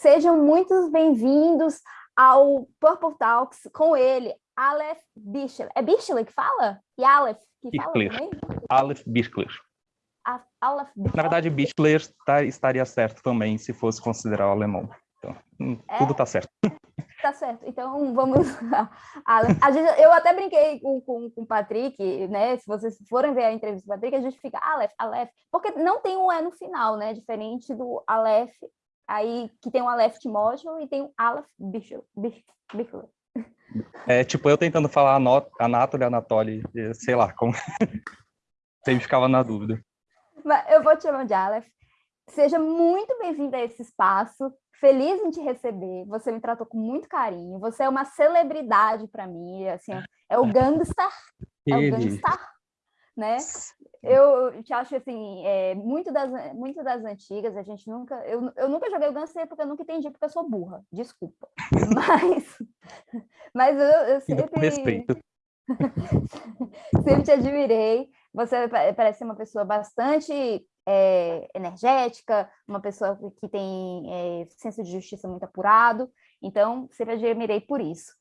Sejam muito bem-vindos ao Purple Talks com ele, Aleph Bichler. É Bichler que fala? E Aleph que Bichler. fala também? Aleph Bichler. A- Aleph Bichler. Na verdade, Bichler tá- estaria certo também, se fosse considerar o alemão. Então, hum, É? tudo tá certo. Tá certo, então vamos. A gente- eu até brinquei com, com, com o Patrick, né? Se vocês forem ver a entrevista do Patrick, a gente fica Aleph, Aleph, porque não tem um E no final, né? Diferente do Aleph, aí que tem o Aleph Timóteo e tem o Aleph Bichler. Bich- Bichler. É tipo eu tentando falar Anatoly, Anatoly, sei lá, como... Sempre ficava na dúvida. Mas eu vou te chamar de Aleph. Seja muito bem-vindo a esse espaço. Feliz em te receber. Você me tratou com muito carinho. Você é uma celebridade para mim. Assim, é o gangstar. É o Ele... gangstar, né? Eu te acho assim, é, muito, das, muito das antigas, a gente nunca. Eu, eu nunca joguei o Gangster porque eu nunca entendi, porque eu sou burra, desculpa. Mas, mas eu, eu sempre. com respeito. Sempre te admirei. Você pa- parece ser uma pessoa bastante é, energética, uma pessoa que tem é, senso de justiça muito apurado. Então, sempre admirei por isso.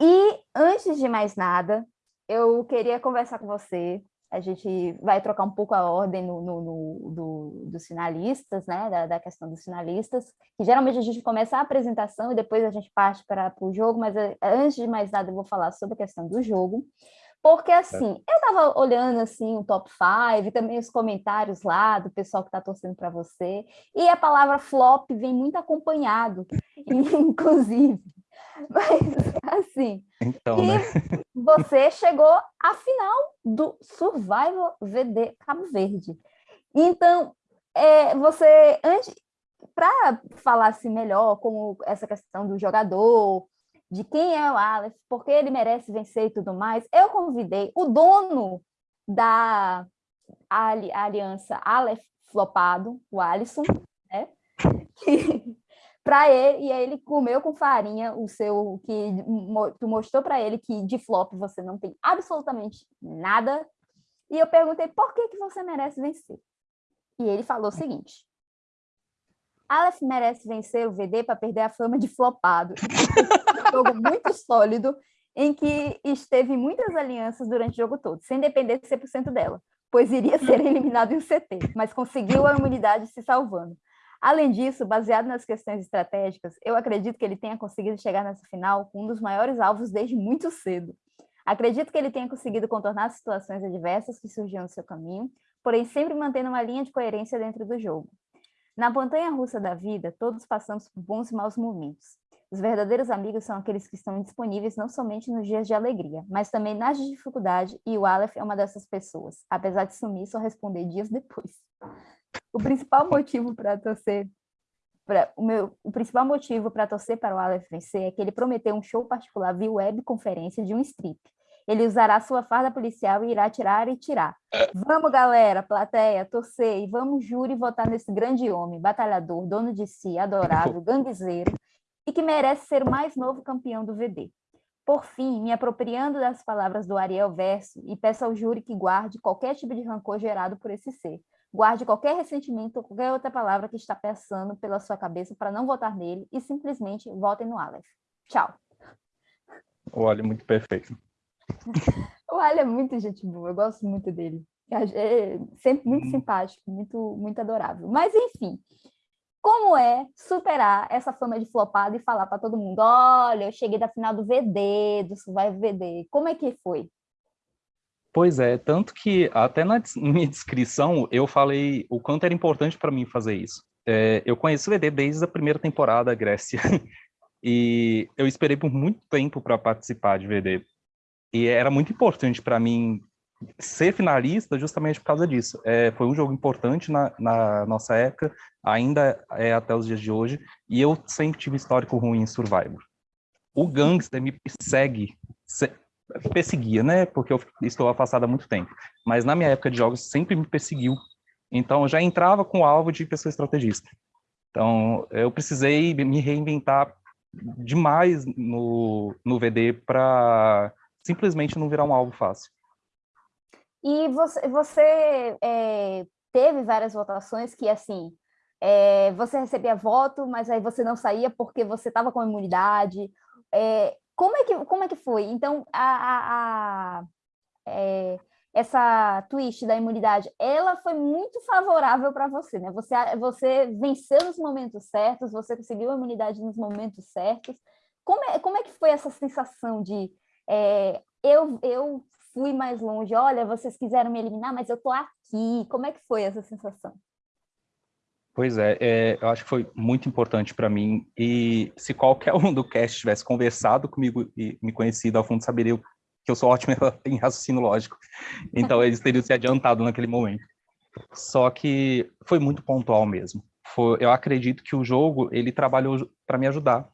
E, antes de mais nada, eu queria conversar com você. A gente vai trocar um pouco a ordem no, no- no- do- dos finalistas, né? Da, da questão dos finalistas, que geralmente a gente começa a apresentação e depois a gente parte para o jogo, mas eh, antes de mais nada eu vou falar sobre a questão do jogo. Porque assim, eu estava olhando assim o top 5, também os comentários lá do pessoal que está torcendo para você, e a palavra flop vem muito acompanhado, inclusive. Mas assim, Então, e né? você chegou à final do Survival VD Cabo Verde. Então, é, você, antes, para falar assim melhor como essa questão do jogador, de quem é o Aleph, por que ele merece vencer e tudo mais, eu convidei o dono da ali- aliança Aleph Flopado, o Alisson, né? para ele, e aí ele comeu com farinha o seu, que tu mostrou para ele que de flop você não tem absolutamente nada, e eu perguntei por que, que você merece vencer. E ele falou o seguinte, Aleph merece vencer o VD para perder a fama de flopado. jogo muito sólido, em que esteve em muitas alianças durante o jogo todo, sem depender de 100% dela, pois iria ser eliminado em um CT, mas conseguiu a imunidade se salvando. Além disso, baseado nas questões estratégicas, eu acredito que ele tenha conseguido chegar nessa final com um dos maiores alvos desde muito cedo. Acredito que ele tenha conseguido contornar situações adversas que surgiam no seu caminho, porém sempre mantendo uma linha de coerência dentro do jogo. Na montanha russa da vida, todos passamos por bons e maus momentos. Os verdadeiros amigos são aqueles que estão disponíveis não somente nos dias de alegria, mas também nas de dificuldade, e o Aleph é uma dessas pessoas, apesar de sumir só responder dias depois. O principal motivo para torcer pra, o, meu, o principal motivo para torcer para o Aleph vencer é que ele prometeu um show particular via webconferência de um strip. Ele usará sua farda policial e irá tirar e tirar. Vamos, galera, plateia, torcer e vamos júri votar nesse grande homem, batalhador, dono de si, adorável, ganguezeiro e que merece ser o mais novo campeão do VD. Por fim, me apropriando das palavras do Ariel Verso e peço ao júri que guarde qualquer tipo de rancor gerado por esse ser. Guarde qualquer ressentimento ou qualquer outra palavra que está passando pela sua cabeça para não votar nele e simplesmente votem no Aleph. Tchau. Olha, muito perfeito. O Ali é muito gente boa, eu gosto muito dele. É sempre muito simpático, muito, muito adorável. Mas, enfim, como é superar essa fama de flopado e falar para todo mundo: olha, eu cheguei da final do VD, do Survival VD. Como é que foi? Pois é, tanto que até na minha descrição eu falei o quanto era importante para mim fazer isso. É, eu conheço o VD desde a primeira temporada, Grécia, e eu esperei por muito tempo para participar de VD. E era muito importante para mim ser finalista justamente por causa disso. É, foi um jogo importante na, na nossa época, ainda é até os dias de hoje, e eu sempre tive histórico ruim em Survivor. O Gangster me persegue, se- perseguia, né? Porque eu estou afastado há muito tempo. Mas na minha época de jogos sempre me perseguiu. Então eu já entrava com o alvo de pessoa estrategista. Então eu precisei me reinventar demais no, no VD para simplesmente não virar um alvo fácil. E você, você é, teve várias votações que, assim, é, você recebia voto, mas aí você não saía porque você estava com imunidade. É, como, é que, como é que foi? Então, a, a, a é, essa twist da imunidade, ela foi muito favorável para você, né? Você, você venceu nos momentos certos, você conseguiu a imunidade nos momentos certos. Como é, como é que foi essa sensação de é, eu, eu fui mais longe, olha, vocês quiseram me eliminar, mas eu tô aqui. Como é que foi essa sensação? Pois é, é, eu acho que foi muito importante para mim. E se qualquer um do cast tivesse conversado comigo e me conhecido a fundo, saberia que eu sou ótimo em raciocínio lógico. Então, eles teriam se adiantado naquele momento. Só que foi muito pontual mesmo. Foi, eu acredito que o jogo, ele trabalhou para me ajudar.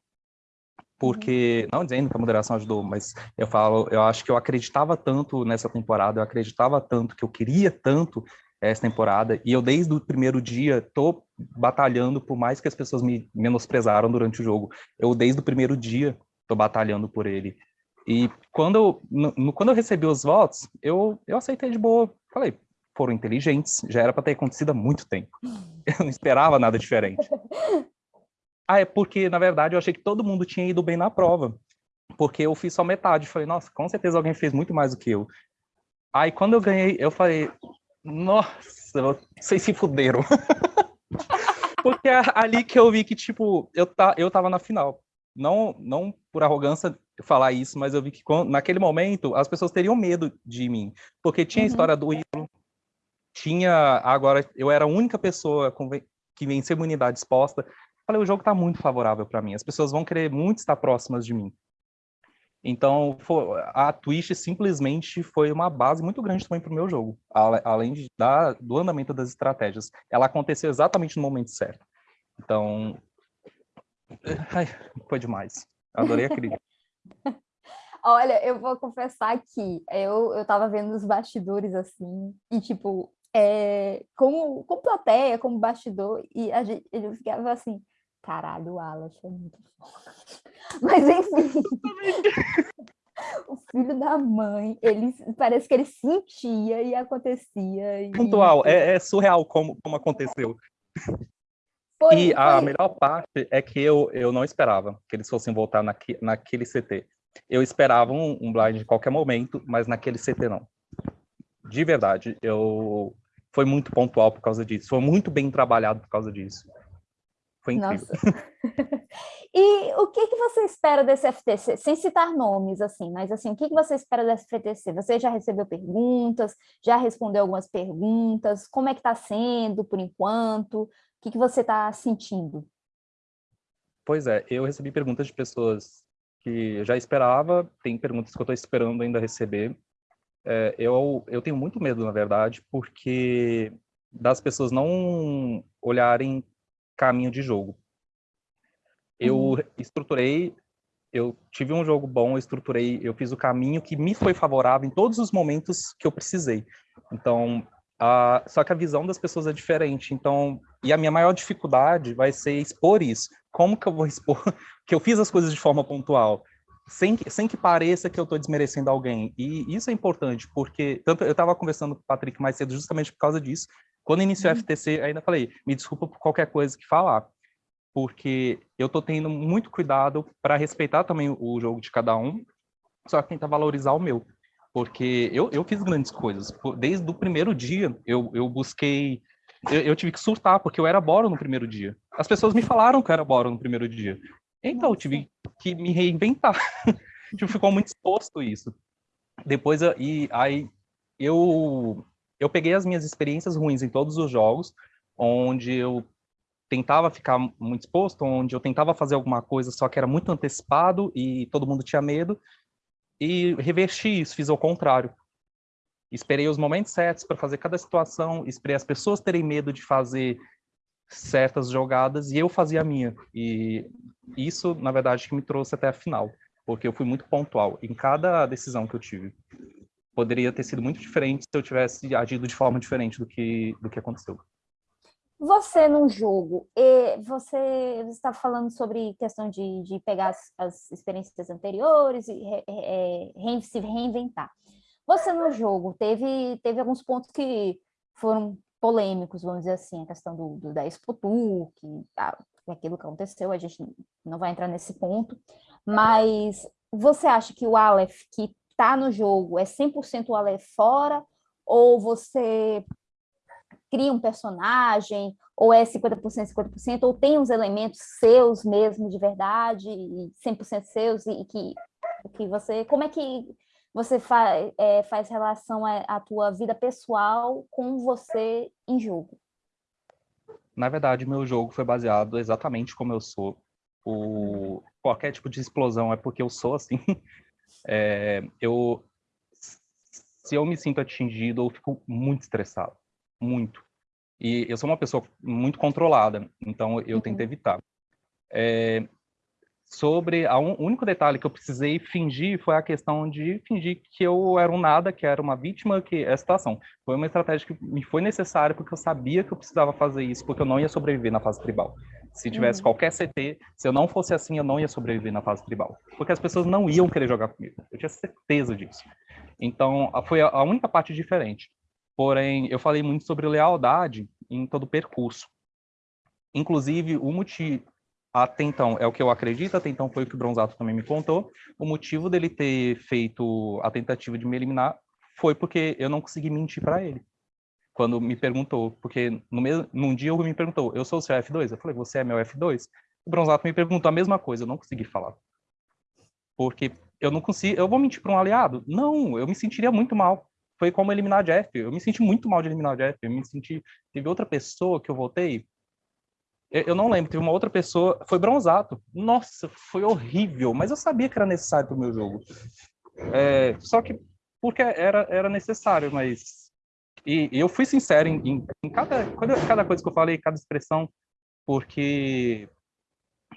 Porque, uhum. não dizendo que a moderação ajudou, mas eu falo, eu acho que eu acreditava tanto nessa temporada, eu acreditava tanto, que eu queria tanto essa temporada, e eu desde o primeiro dia tô batalhando, por mais que as pessoas me menosprezaram durante o jogo, eu desde o primeiro dia tô batalhando por ele. E quando eu, no, quando eu recebi os votos, eu, eu aceitei de boa. Falei, foram inteligentes, já era para ter acontecido há muito tempo. Eu não esperava nada diferente. Ah, é porque, na verdade, eu achei que todo mundo tinha ido bem na prova. Porque eu fiz só metade. Falei, nossa, com certeza alguém fez muito mais do que eu. Aí, quando eu ganhei, eu falei, nossa, vocês se fuderam. porque é ali que eu vi que, tipo, eu, tá, eu tava na final. Não, não por arrogância falar isso, mas eu vi que naquele momento as pessoas teriam medo de mim, porque tinha a uhum. história do ídolo, tinha agora eu era a única pessoa que venceu imunidade exposta. Falei, o jogo está muito favorável para mim. As pessoas vão querer muito estar próximas de mim. Então, a Twitch simplesmente foi uma base muito grande também para o meu jogo, além de, da, do andamento das estratégias. Ela aconteceu exatamente no momento certo. Então, ai, foi demais. Adorei a crítica. Olha, eu vou confessar que eu, eu vendo os bastidores assim, e tipo, é, como, como plateia, como bastidor, e a gente, ele ficava assim, caralho, o Alas é muito foda. Mas enfim, o filho da mãe, ele parece que ele sentia e acontecia. E... Pontual, é, é surreal como, como aconteceu. Foi, e a foi... melhor parte é que eu, eu não esperava que eles fossem voltar naque, naquele CT. Eu esperava um, um blind em qualquer momento, mas naquele CT não. De verdade, eu foi muito pontual por causa disso. Foi muito bem trabalhado por causa disso. Foi incrível. e o que, que você espera desse FTC? Sem citar nomes, assim, mas assim, o que, que você espera desse FTC? Você já recebeu perguntas? Já respondeu algumas perguntas? Como é que está sendo por enquanto? que, que você está sentindo? Pois é, eu recebi perguntas de pessoas que eu já esperava, tem perguntas que eu estou esperando ainda receber. É, eu, eu tenho muito medo, na verdade, porque das pessoas não olharem caminho de jogo. Eu uhum. estruturei, eu tive um jogo bom, eu estruturei, eu fiz o caminho que me foi favorável em todos os momentos que eu precisei. Então, Uh, só que a visão das pessoas é diferente. Então, e a minha maior dificuldade vai ser expor isso. Como que eu vou expor que eu fiz as coisas de forma pontual? Sem que, sem que pareça que eu estou desmerecendo alguém. E isso é importante, porque tanto eu estava conversando com o Patrick mais cedo justamente por causa disso. Quando iniciou uhum. o FTC, ainda falei, me desculpa por qualquer coisa que falar, porque eu estou tendo muito cuidado para respeitar também o jogo de cada um, só que tentar valorizar o meu porque eu, eu fiz grandes coisas. Desde o primeiro dia, eu, eu busquei... Eu, eu tive que surtar, porque eu era Boro no primeiro dia. As pessoas me falaram que eu era Boro no primeiro dia. Então, eu tive que me reinventar. tipo, ficou muito exposto isso. Depois, e aí, eu, eu peguei as minhas experiências ruins em todos os jogos, onde eu tentava ficar muito exposto, onde eu tentava fazer alguma coisa, só que era muito antecipado e todo mundo tinha medo e reverti isso, fiz ao contrário. Esperei os momentos certos para fazer cada situação, esperei as pessoas terem medo de fazer certas jogadas e eu fazia a minha. E isso, na verdade, que me trouxe até a final, porque eu fui muito pontual em cada decisão que eu tive. Poderia ter sido muito diferente se eu tivesse agido de forma diferente do que, do que aconteceu. Você, num jogo, você está falando sobre questão de, de pegar as, as experiências anteriores e re, re, se reinventar. Você, no jogo, teve, teve alguns pontos que foram polêmicos, vamos dizer assim, a questão do, do da Expo Tour, que, ah, aquilo que aconteceu, a gente não vai entrar nesse ponto, mas você acha que o Aleph que está no jogo é 100% o Aleph fora, ou você cria um personagem, ou é 50%, 50%, ou tem uns elementos seus mesmo, de verdade, 100% seus, e que, que você... Como é que você é, faz relação à, tua vida pessoal com você em jogo? Na verdade, meu jogo foi baseado exatamente como eu sou. O, qualquer tipo de explosão é porque eu sou assim. É, eu, se eu me sinto atingido, eu fico muito estressado, muito. E eu sou uma pessoa muito controlada, então eu uhum. tento evitar. É, sobre a un, o único detalhe que eu precisei fingir foi a questão de fingir que eu era um nada, que era uma vítima, que é a situação. Foi uma estratégia que me foi necessária porque eu sabia que eu precisava fazer isso, porque eu não ia sobreviver na fase tribal. Se tivesse uhum. qualquer CT, se eu não fosse assim, eu não ia sobreviver na fase tribal, porque as pessoas não iam querer jogar comigo. Eu tinha certeza disso. Então, foi a única parte diferente. Porém, eu falei muito sobre lealdade em todo o percurso. Inclusive, o motivo, até então, é o que eu acredito, até então foi o que o Bronzato também me contou, o motivo dele ter feito a tentativa de me eliminar foi porque eu não consegui mentir para ele. Quando me perguntou, porque no mesmo, num dia ele me perguntou, eu sou o seu F2? Eu falei, você é meu F2? O Bronzato me perguntou a mesma coisa, eu não consegui falar. Porque eu não consigo, eu vou mentir para um aliado? Não, eu me sentiria muito mal. Foi como eliminar Jeff. Eu me senti muito mal de eliminar Jeff. Eu me senti, teve outra pessoa que eu votei, eu não lembro, teve uma outra pessoa, foi Bronzato. Nossa, foi horrível, mas eu sabia que era necessário para o meu jogo. É, só que porque era, era necessário, mas... E, e eu fui sincero em, em, em cada, cada coisa que eu falei, cada expressão, porque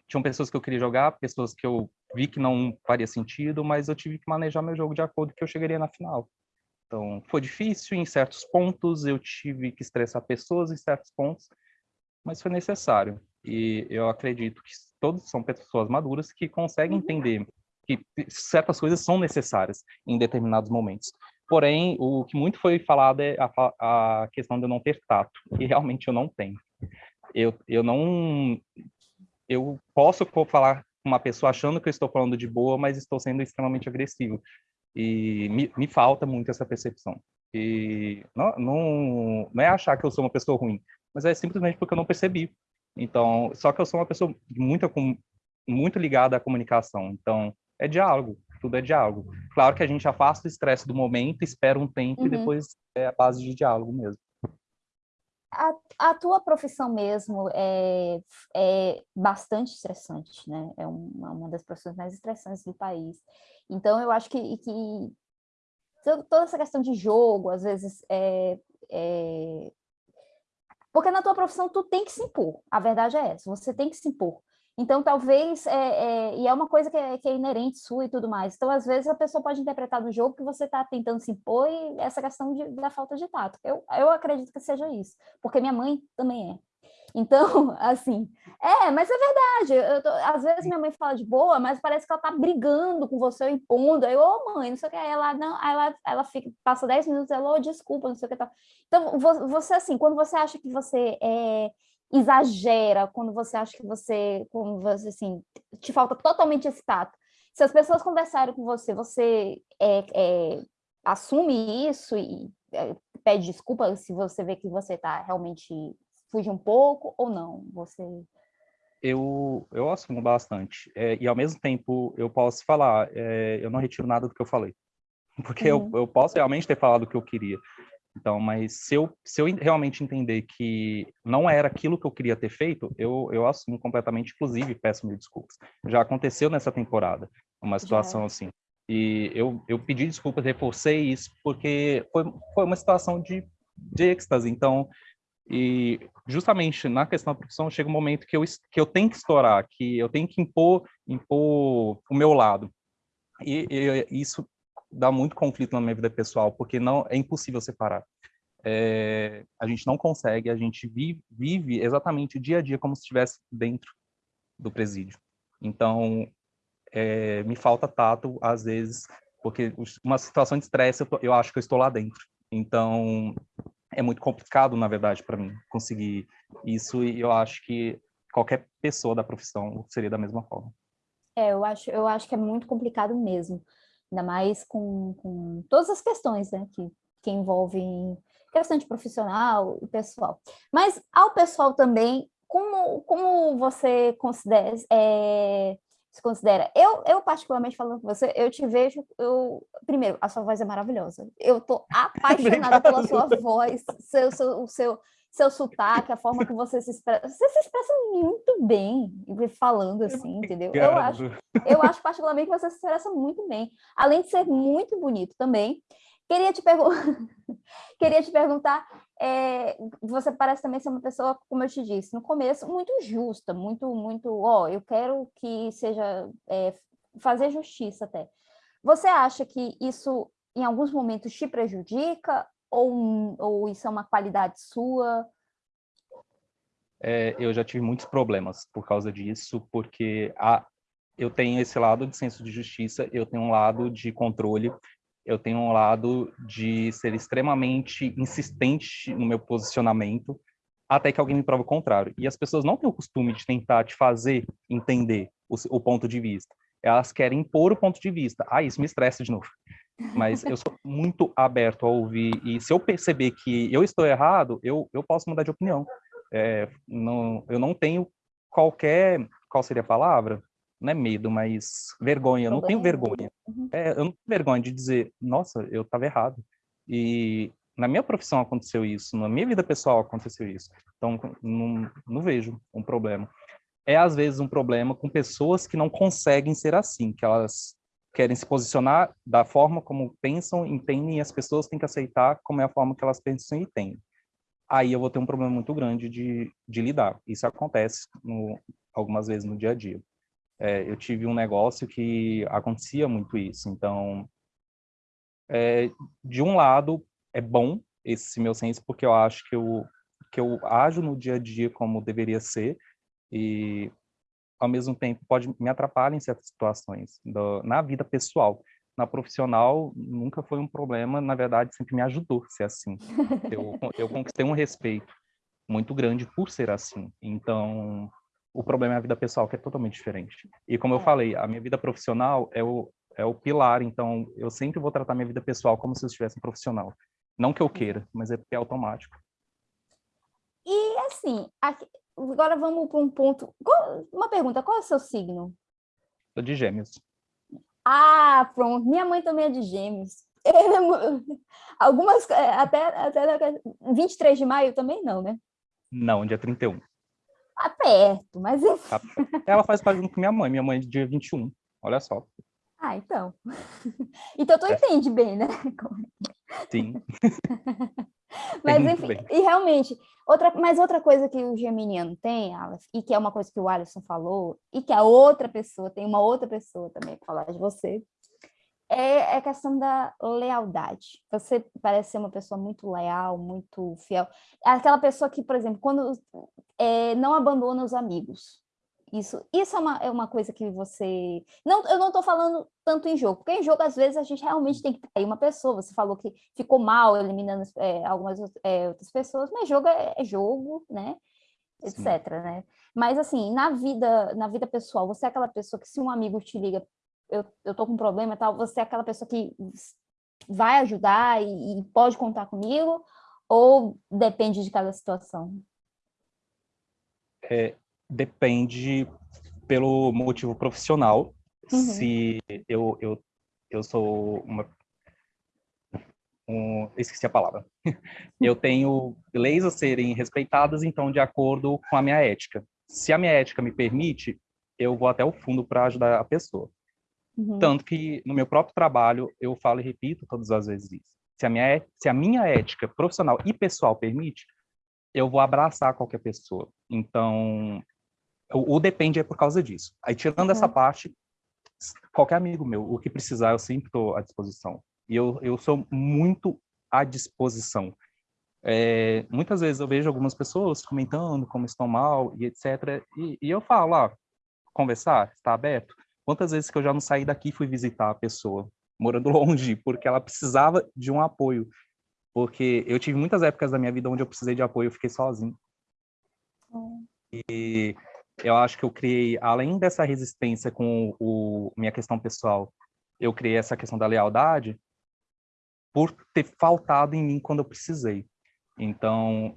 tinham pessoas que eu queria jogar, pessoas que eu vi que não faria sentido, mas eu tive que manejar meu jogo de acordo que eu chegaria na final. Então, foi difícil em certos pontos, eu tive que estressar pessoas em certos pontos, mas foi necessário. E eu acredito que todos são pessoas maduras que conseguem uhum. entender que certas coisas são necessárias em determinados momentos. Porém, o que muito foi falado é a, a questão de eu não ter tato, e realmente eu não tenho. Eu, eu não... Eu posso falar com uma pessoa achando que eu estou falando de boa, mas estou sendo extremamente agressivo. E me, me falta muito essa percepção. E não, não, não é achar que eu sou uma pessoa ruim, mas é simplesmente porque eu não percebi. Então, só que eu sou uma pessoa muito, muito ligada à comunicação, então é diálogo, tudo é diálogo. Claro que a gente afasta o estresse do momento, espera um tempo uhum. e depois é a base de diálogo mesmo. A, a, tua profissão mesmo é, é bastante estressante, né? É uma, uma, das profissões mais estressantes do país. Então, eu acho que, que toda essa questão de jogo, às vezes, é, é, porque na tua profissão tu tem que se impor, a verdade é essa, você tem que se impor. Então, talvez, é, é, e é uma coisa que é, que é, inerente sua e tudo mais, então, às vezes, a pessoa pode interpretar no jogo que você está tentando se impor e essa questão de, da falta de tato. Eu, eu acredito que seja isso, porque minha mãe também é. Então, assim, é, mas é verdade. Tô, às vezes minha mãe fala de boa, mas parece que ela tá brigando com você, impondo. Aí, ô oh, mãe, não sei o que. Aí ela, não, aí ela, ela fica, passa 10 minutos, ela, oh, desculpa, não sei o que. Tal. Então, você, assim, quando você acha que você é, exagera, quando você acha que você, quando você, assim, te falta totalmente esse tato. Se as pessoas conversarem com você, você é, é, assume isso e é, pede desculpa se você vê que você está realmente fuge um pouco ou não? Você eu, eu assumo bastante. É, e, ao mesmo tempo, eu posso falar, é, eu não retiro nada do que eu falei. Porque uhum. eu, eu posso realmente ter falado o que eu queria. Então, mas se eu, se eu realmente entender que não era aquilo que eu queria ter feito, eu, eu assumo completamente, inclusive peço mil desculpas. Já aconteceu nessa temporada, uma situação Já. assim. E eu, eu pedi desculpas, reforcei isso, porque foi, foi uma situação de, de êxtase. Então, e justamente na questão da profissão chega um momento que eu, que eu tenho que estourar, que eu tenho que impor, impor o meu lado. E, e isso dá muito conflito na minha vida pessoal, porque não é impossível separar. É, a gente não consegue, a gente vive, vive exatamente o dia a dia como se estivesse dentro do presídio. Então, é, me falta tato, às vezes, porque uma situação de estresse, eu, eu acho que eu estou lá dentro. Então, é muito complicado, na verdade, para mim conseguir isso e eu acho que qualquer pessoa da profissão seria da mesma forma. É, eu acho, eu acho que é muito complicado mesmo, ainda mais com, com todas as questões né, que, que envolvem questão de profissional e pessoal. Mas ao pessoal também, como, como você considera, é, se considera? Eu, eu particularmente falando com você, eu te vejo, eu, primeiro, a sua voz é maravilhosa. Eu tô apaixonada pela sua voz, seu, seu, o seu, seu sotaque, a forma que você se expressa. Você se expressa muito bem falando assim, entendeu? Eu acho, eu acho particularmente que você se expressa muito bem. Além de ser muito bonito também. Queria te, pergun Queria te perguntar, é, você parece também ser uma pessoa, como eu te disse, no começo, muito justa, muito, muito, ó, eu quero que seja, é, fazer justiça até. Você acha que isso, em alguns momentos, te prejudica ou, ou isso é uma qualidade sua? É, eu já tive muitos problemas por causa disso, porque a, eu tenho esse lado de senso de justiça, eu tenho um lado de controle, eu tenho um lado de ser extremamente insistente no meu posicionamento, até que alguém me prova o contrário. E as pessoas não têm o costume de tentar te fazer entender o, o ponto de vista. Elas querem impor o ponto de vista. Ah, isso me estressa de novo. Mas eu sou muito aberto a ouvir, e se eu perceber que eu estou errado, eu, eu posso mudar de opinião. É, não, eu não tenho qualquer, qual seria a palavra? não é medo, mas vergonha. Eu não tenho vergonha. Uhum. É, eu não tenho vergonha de dizer, nossa, eu estava errado. E na minha profissão aconteceu isso, na minha vida pessoal aconteceu isso. Então, não, não vejo um problema. É, às vezes, um problema com pessoas que não conseguem ser assim, que elas querem se posicionar da forma como pensam, entendem, e as pessoas têm que aceitar como é a forma que elas pensam e entendem. Aí eu vou ter um problema muito grande de, de lidar. Isso acontece no, algumas vezes no dia a dia é, eu tive um negócio que acontecia muito isso. Então, é, de um lado, é bom esse meu senso, porque eu acho que eu, que eu ajo no dia a dia como deveria ser, e ao mesmo tempo pode me atrapalhar em certas situações, do, na vida pessoal. Na profissional, nunca foi um problema, na verdade, sempre me ajudou a ser assim. Eu, eu conquistei um respeito muito grande por ser assim. Então, o problema é a vida pessoal, que é totalmente diferente. E como eu é. falei, a minha vida profissional é o, é o pilar, então eu sempre vou tratar minha vida pessoal como se eu estivesse um profissional. Não que eu queira, mas é porque é automático. E assim, aqui, agora vamos para um ponto. Qual, uma pergunta: qual é o seu signo? Sou de Gêmeos. Ah, pronto. Minha mãe também é de Gêmeos. Algumas, é, até, até 23 de maio também não, né? Não, dia 31. Tá perto, mas enfim. Tá Ela faz parte junto com minha mãe. Minha mãe é de dia 21. Olha só. Ah, então. Então tu é. entende bem, né? Sim. mas enfim, bem. e realmente, outra, mas outra coisa que o geminiano tem, Aleph, e que é uma coisa que o Alisson falou, e que a outra pessoa, tem uma outra pessoa também que falar de você, é a questão da lealdade. Você parece ser uma pessoa muito leal, muito fiel. É aquela pessoa que, por exemplo, quando é, não abandona os amigos. Isso, isso é, uma, é uma coisa que você... Não, eu não estou falando tanto em jogo, porque em jogo, às vezes, a gente realmente tem que trair uma pessoa. Você falou que ficou mal eliminando é, algumas é, outras pessoas, mas jogo é, é jogo, né? Etc, né? Mas, assim, na vida, na vida pessoal, você é aquela pessoa que se um amigo te liga eu, eu tô com um problema e tal, você é aquela pessoa que vai ajudar e, e pode contar comigo, ou depende de cada situação? É, depende pelo motivo profissional. Uhum. Se eu, eu, eu sou uma... Um, esqueci a palavra. eu tenho leis a serem respeitadas, então, de acordo com a minha ética. Se a minha ética me permite, eu vou até o fundo para ajudar a pessoa. Uhum. Tanto que no meu próprio trabalho eu falo e repito todas as vezes isso. Se a minha, se a minha ética profissional e pessoal permite, eu vou abraçar qualquer pessoa. Então, o, o depende é por causa disso. Aí, tirando uhum. essa parte, qualquer amigo meu, o que precisar, eu sempre estou à disposição. E eu, eu sou muito à disposição. É, muitas vezes eu vejo algumas pessoas comentando como estão mal e etc. E, e eu falo, ah, conversar, está aberto? Quantas vezes que eu já não saí daqui e fui visitar a pessoa, morando longe, porque ela precisava de um apoio. porque eu tive muitas épocas da minha vida onde eu precisei de apoio, eu fiquei sozinho. Hum. E eu acho que eu criei, além dessa resistência com o minha questão pessoal, eu criei essa questão da lealdade por ter faltado em mim quando eu precisei. Então,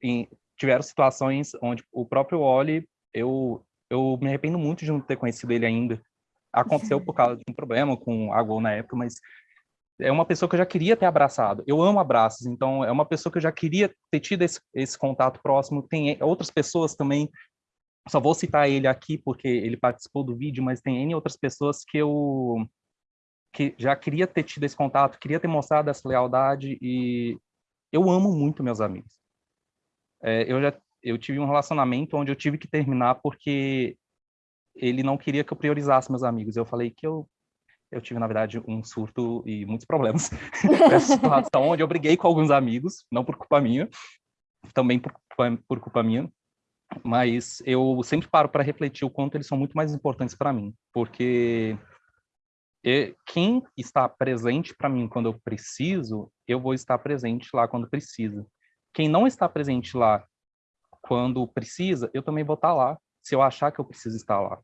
em, tiveram situações onde o próprio Oli, eu, eu me arrependo muito de não ter conhecido ele ainda. Aconteceu por causa de um problema com a Gol na época, mas é uma pessoa que eu já queria ter abraçado. Eu amo abraços, então é uma pessoa que eu já queria ter tido esse, esse contato próximo. Tem outras pessoas também, só vou citar ele aqui porque ele participou do vídeo, mas tem N outras pessoas que eu que já queria ter tido esse contato, queria ter mostrado essa lealdade e eu amo muito meus amigos. É, eu já eu tive um relacionamento onde eu tive que terminar porque ele não queria que eu priorizasse meus amigos. Eu falei que eu eu tive, na verdade, um surto e muitos problemas nessa situação, onde eu briguei com alguns amigos, não por culpa minha, também por, por culpa minha, mas eu sempre paro para refletir o quanto eles são muito mais importantes para mim, porque quem está presente para mim quando eu preciso, eu vou estar presente lá quando precisa. Quem não está presente lá quando precisa, eu também vou estar lá, se eu achar que eu preciso estar lá.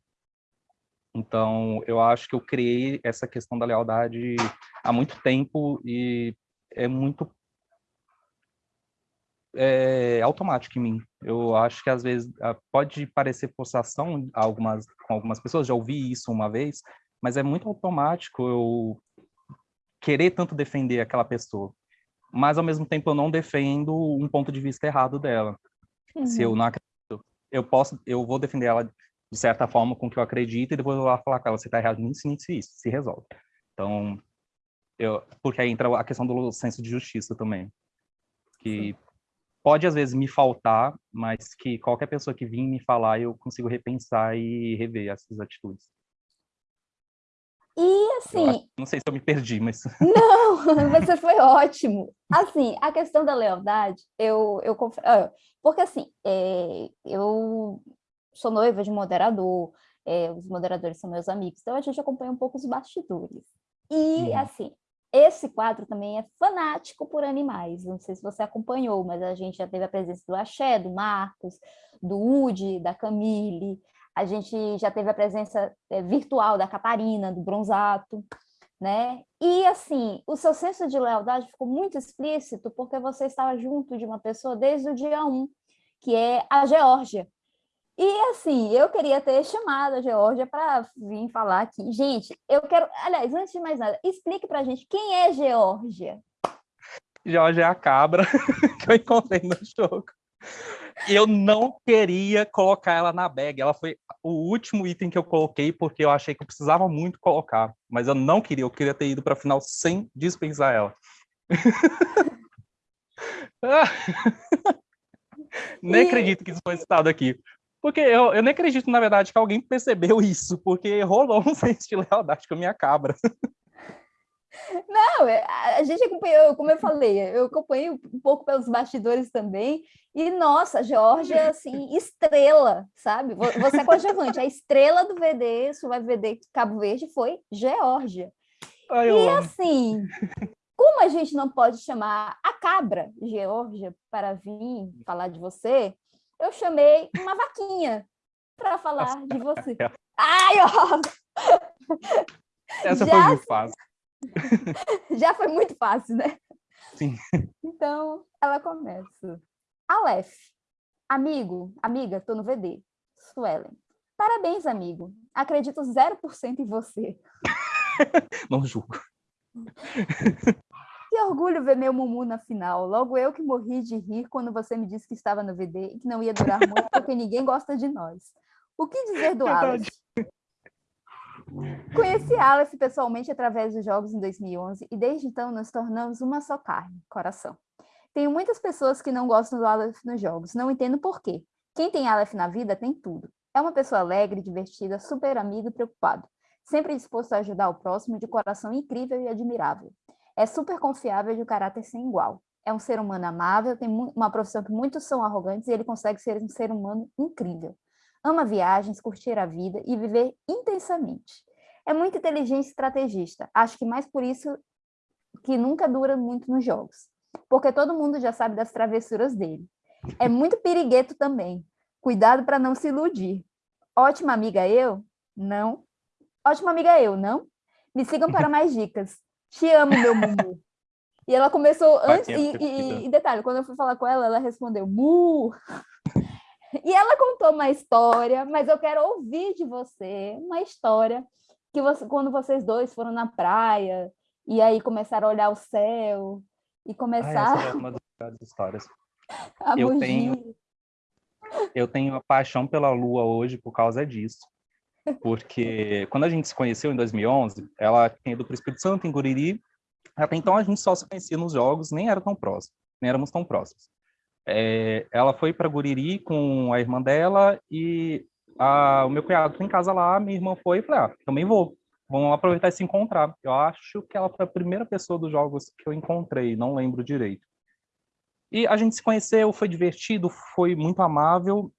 Então, eu acho que eu criei essa questão da lealdade há muito tempo e é muito é, automático em mim. Eu acho que às vezes pode parecer forçação algumas, com algumas pessoas, já ouvi isso uma vez, mas é muito automático eu querer tanto defender aquela pessoa. Mas ao mesmo tempo eu não defendo um ponto de vista errado dela. Uhum. Se eu uhum. não acredito, eu posso, eu vou defender ela de certa forma, com o que eu acredito, e depois eu vou falar com ela, você está errado nisso, nisso e isso, se resolve. Então, eu, porque aí entra a questão do senso de justiça também, que Sim. Pode às vezes me faltar, mas que qualquer pessoa que vir me falar, eu consigo repensar e rever essas atitudes. E assim. Acho, não sei se eu me perdi, mas. Não, você foi ótimo. Assim, a questão da lealdade, eu, eu ah, porque assim, é, eu sou noiva de moderador, é, os moderadores são meus amigos, então a gente acompanha um pouco os bastidores. E, uhum. assim, esse quadro também é fanático por animais. Não sei se você acompanhou, mas a gente já teve a presença do Axé, do Marcos, do Udi, da Camille. A gente já teve a presença é, virtual da Catarina, do Bronzato, né? E, assim, o seu senso de lealdade ficou muito explícito porque você estava junto de uma pessoa desde o dia 1, que é a Geórgia. E assim, eu queria ter chamado a Geórgia para vir falar aqui. Gente, eu quero. Aliás, antes de mais nada, explique para a gente quem é Geórgia. Geórgia é a cabra que eu encontrei no jogo. Eu não queria colocar ela na bag. Ela foi o último item que eu coloquei porque eu achei que eu precisava muito colocar. Mas eu não queria, eu queria ter ido para a final sem dispensar ela. Nem e... acredito que isso foi citado aqui. Porque eu, eu nem acredito, na verdade, que alguém percebeu isso, porque rolou um senso de lealdade com a minha cabra. Não, é, a gente acompanhou, como eu falei, eu acompanhei um pouco pelos bastidores também, e nossa, Georgia, assim, estrela, sabe? Você é coadjuvante, a estrela do VD, vai VD Cabo Verde foi Geórgia. e assim, como a gente não pode chamar a cabra Geórgia para vir falar de você, eu chamei uma vaquinha para falar de você. Ai, ó! Essa Já... foi muito fácil. Já foi muito fácil, né? Sim. Então, ela começa. Aleph, amigo, amiga, tô no VD. Suelen, parabéns, amigo. Acredito 0% em você. Não julgo. Que orgulho ver meu Mumu na final. Logo eu que morri de rir quando você me disse que estava no VD e que não ia durar muito porque ninguém gosta de nós. O que dizer do Aleph? Conheci Aleph pessoalmente através dos jogos em 2011 e desde então nos tornamos uma só carne, coração. Tenho muitas pessoas que não gostam do Aleph nos jogos, não entendo por quê. Quem tem Aleph na vida tem tudo. É uma pessoa alegre, divertida, super amigo e preocupado. Sempre disposto a ajudar o próximo, de coração incrível e admirável. É super confiável de um caráter sem igual. É um ser humano amável, tem uma profissão que muitos são arrogantes e ele consegue ser um ser humano incrível. Ama viagens, curtir a vida e viver intensamente. É muito inteligente e estrategista. Acho que mais por isso que nunca dura muito nos jogos. porque todo mundo já sabe das travessuras dele. É muito pirigueto também. Cuidado para não se iludir. Ótima amiga eu? Não. Ótima amiga eu, não? Me sigam para mais dicas. Te amo, meu mumu. E ela começou antes, e, e, e, detalhe, quando eu fui falar com ela, ela respondeu mu. E ela contou uma história, mas eu quero ouvir de você uma história que você, quando vocês dois foram na praia e aí começaram a olhar o céu e começaram. Ah, essa é uma das histórias. eu tenho eu tenho a paixão pela Lua hoje por causa disso. Porque quando a gente se conheceu em 2011, ela tinha ido para o Espírito Santo, em Guriri. Até então a gente só se conhecia nos jogos, nem era tão próximo, nem éramos tão próximos. É, ela foi para Guriri com a irmã dela e a, o meu cunhado foi em casa lá, minha irmã foi e falei, ah, também vou. Vamos aproveitar e se encontrar. Eu acho que ela foi a primeira pessoa dos jogos que eu encontrei, não lembro direito. E a gente se conheceu, foi divertido, foi muito amável.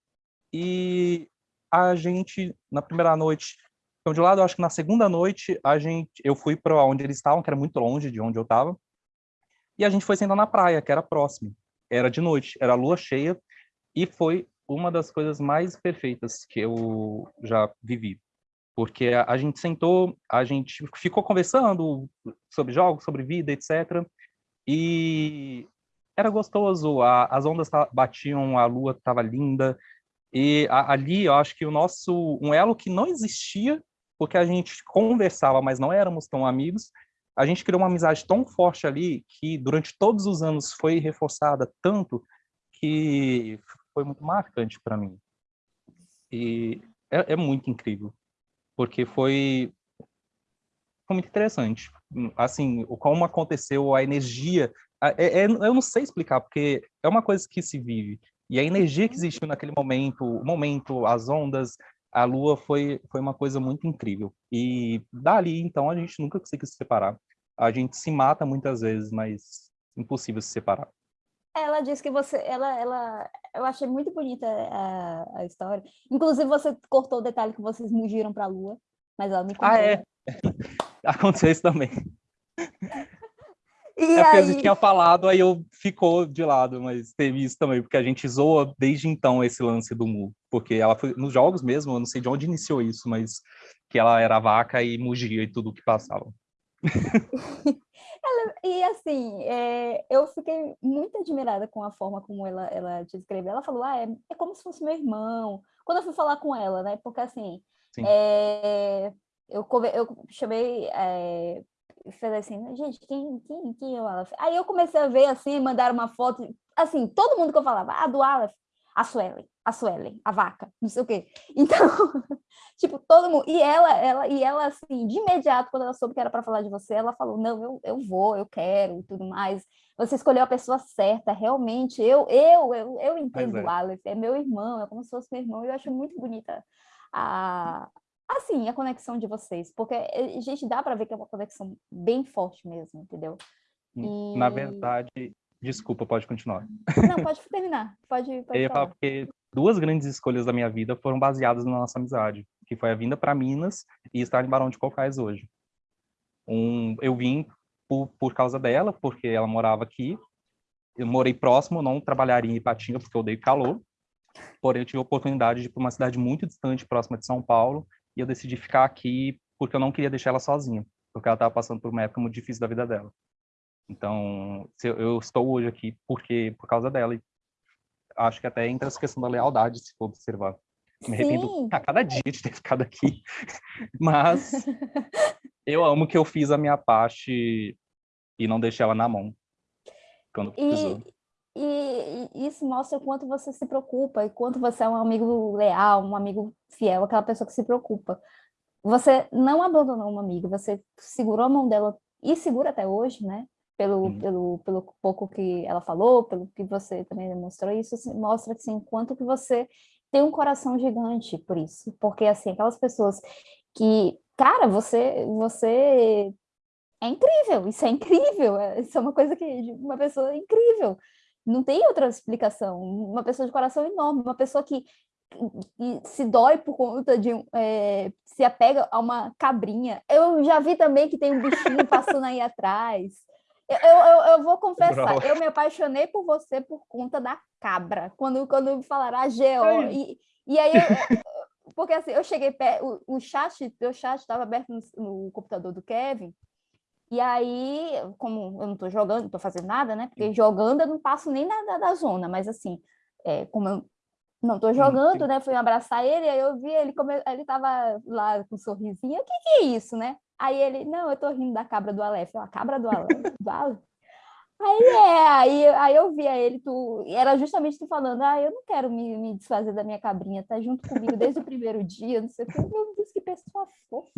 E a gente, na primeira noite, então de lado, eu acho que na segunda noite, a gente, eu fui para onde eles estavam, que era muito longe de onde eu estava. E a gente foi sentar na praia, que era próximo era de noite, era lua cheia, e foi uma das coisas mais perfeitas que eu já vivi. Porque a, a gente sentou, a gente ficou conversando sobre jogos, sobre vida, etc. E era gostoso, a, as ondas batiam, a lua estava linda, e a, ali eu acho que o nosso, um elo que não existia, porque a gente conversava, mas não éramos tão amigos, a gente criou uma amizade tão forte ali que durante todos os anos foi reforçada tanto que foi muito marcante para mim. E é, é, muito incrível, porque foi, foi muito interessante. Assim, como aconteceu, a energia... É, é, eu não sei explicar, porque é uma coisa que se vive. E a energia que existiu naquele momento, o momento, as ondas, a Lua foi, foi uma coisa muito incrível. E dali, então, a gente nunca conseguiu se separar a gente se mata muitas vezes, mas impossível se separar. Ela disse que você, ela, ela, eu achei muito bonita a, a história. Inclusive você cortou o detalhe que vocês mugiram para a Lua, mas ela me contou. Ah, é. Aconteceu isso também. E é porque aí... a gente tinha falado, aí eu ficou de lado, mas teve isso também, porque a gente zoa desde então esse lance do Mu, porque ela foi nos jogos mesmo, eu não sei de onde iniciou isso, mas que ela era vaca e mugia e tudo que passava. ela, e assim, é, eu fiquei muito admirada com a forma como ela, ela te escreveu. Ela falou, ah, é, é como se fosse meu irmão. Quando eu fui falar com ela, né? Porque assim, é, eu, eu chamei, é, falei assim, gente, quem, quem, quem é o Aleph? Aí eu comecei a ver assim, mandar uma foto, assim, todo mundo que eu falava, ah, do Aleph, a Suelen, a Suelen, a vaca, não sei o quê. Então, tipo, todo mundo. E ela, ela, e ela, assim, de imediato, quando ela soube que era para falar de você, ela falou: não, eu, eu vou, eu quero e tudo mais. Você escolheu a pessoa certa, realmente. Eu, eu, eu, eu entendo é. o Aleph, é meu irmão, é como se fosse meu irmão. Eu acho muito bonita a, assim, a conexão de vocês, porque a gente dá para ver que é uma conexão bem forte mesmo, entendeu? E... Na verdade, Desculpa, pode continuar. Não, pode terminar. Pode, pode eu ia falar porque duas grandes escolhas da minha vida foram baseadas na nossa amizade, que foi a vinda para Minas e estar em Barão de Cocais hoje. Um, eu vim por, por causa dela, porque ela morava aqui. Eu morei próximo, não trabalharia em Ipatinga, porque eu odeio calor. Porém, eu tive a oportunidade de ir para uma cidade muito distante, próxima de São Paulo, e eu decidi ficar aqui porque eu não queria deixar ela sozinha, porque ela estava passando por uma época muito difícil da vida dela. Então, eu estou hoje aqui porque por causa dela. E acho que até entra essa questão da lealdade, se for observar. Me arrependo a cada dia de ter ficado aqui. Mas eu amo que eu fiz a minha parte e não deixei ela na mão quando precisou. E, e, isso mostra o quanto você se preocupa e quanto você é um amigo leal, um amigo fiel, aquela pessoa que se preocupa. Você não abandonou uma amiga, você segurou a mão dela e segura até hoje, né? pelo, pelo, pelo pouco que ela falou, pelo que você também demonstrou, isso mostra assim, quanto que você tem um coração gigante por isso, porque assim, aquelas pessoas que, cara, você, você é incrível, isso é incrível, é, isso é uma coisa que, uma pessoa incrível, não tem outra explicação, uma pessoa de coração enorme, uma pessoa que, que se dói por conta de, é, se apega a uma cabrinha, eu já vi também que tem um bichinho passando aí atrás, Eu, eu, eu vou confessar, eu me apaixonei por você por conta da cabra. Quando, quando falaram a ah, GO. E, e aí, eu, porque assim, eu cheguei perto, o, o chat, o chat estava aberto no, no, computador do Kevin, e aí, como eu não estou jogando, não estou fazendo nada, né? Porque jogando eu não passo nem na, da zona, mas assim, é, como eu não estou jogando, né? Fui abraçar ele, aí eu vi ele, como ele estava lá com um sorrisinho, o que, que é isso, né? Aí ele, não, eu estou rindo da cabra do Aleph, a cabra do Aleph, do Aleph. Aí é, aí, aí eu via ele, tu, era justamente tu falando, ah, eu não quero me, me desfazer da minha cabrinha, tá junto comigo desde o primeiro dia, não sei o que, meu Deus, que pessoa fofa.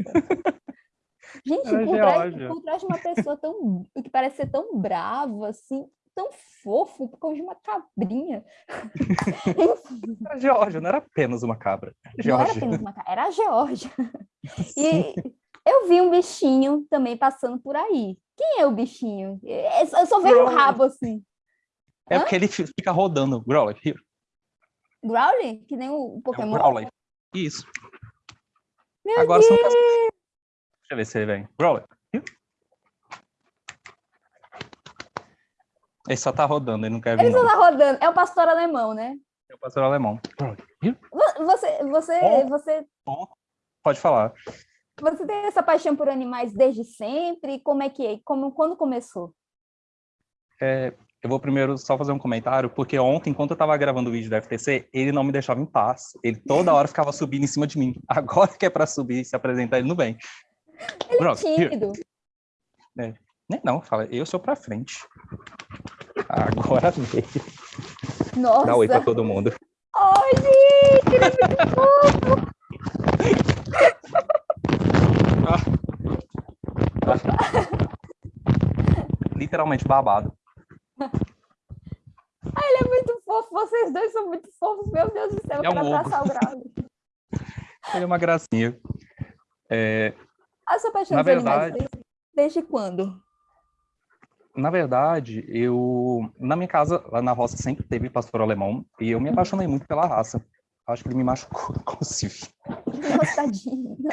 Gente, por trás, por trás, de uma pessoa tão que parece ser tão bravo, assim, tão fofo, por causa de uma cabrinha. era Georgia, não era apenas uma cabra. Georgia. Não era apenas uma cabra, era a Georgia. E eu vi um bichinho também passando por aí. Quem é o bichinho? Eu só vejo o um rabo assim. É Hã? porque ele fica rodando. Growler, here. Growler? Que nem o Pokémon? É um Growler. Isso. Meu Agora Deus. são Deixa eu ver se ele vem. Growler. Ele só tá rodando, ele não quer vir. Ele só tá rodando. É o pastor alemão, né? É o pastor alemão. Você, você, oh. você... Oh. Pode falar. Você tem essa paixão por animais desde sempre? Como é que é? Como, quando começou? É, eu vou primeiro só fazer um comentário, porque ontem, enquanto eu estava gravando o vídeo da FTC, ele não me deixava em paz. Ele toda hora ficava subindo em cima de mim. Agora que é para subir e se apresentar, ele não vem. Ele é tímido. É. Nem não, fala, eu sou pra frente. Agora veio. Nossa. Dá oi pra todo mundo. Oi, gente, ele é muito fofo. Literalmente babado. Ah, ele é muito fofo, vocês dois são muito fofos, meu Deus do céu, é um abraçar o grau. Ele é uma gracinha. É, a sua paixão na verdade, desde, desde quando? Na verdade, eu na minha casa, lá na roça, sempre teve pastor alemão e eu me uhum. apaixonei muito pela raça. Acho que ele me machucou, inclusive. Tadinho.